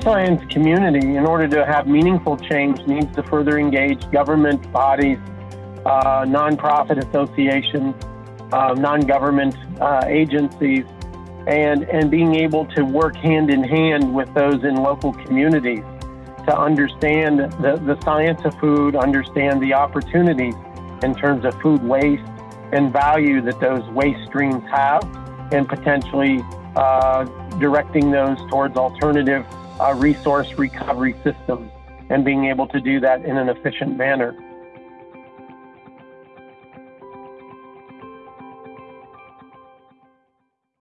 science community, in order to have meaningful change, needs to further engage government bodies, uh, nonprofit associations, uh, non-government uh, agencies, and and being able to work hand in hand with those in local communities to understand the, the science of food, understand the opportunities in terms of food waste and value that those waste streams have, and potentially uh, directing those towards alternative uh, resource recovery systems and being able to do that in an efficient manner.